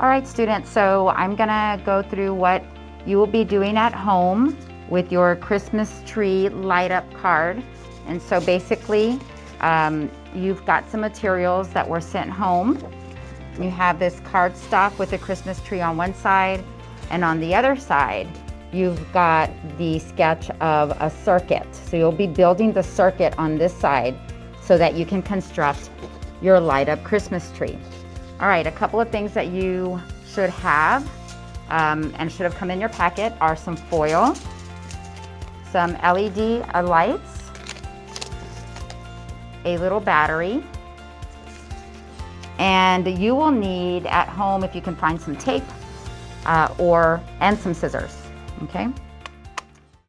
All right, students, so I'm gonna go through what you will be doing at home with your Christmas tree light up card. And so basically, um, you've got some materials that were sent home. You have this cardstock with a Christmas tree on one side, and on the other side, you've got the sketch of a circuit. So you'll be building the circuit on this side so that you can construct your light up Christmas tree. All right, a couple of things that you should have um, and should have come in your packet are some foil, some LED lights, a little battery, and you will need at home if you can find some tape uh, or and some scissors, okay?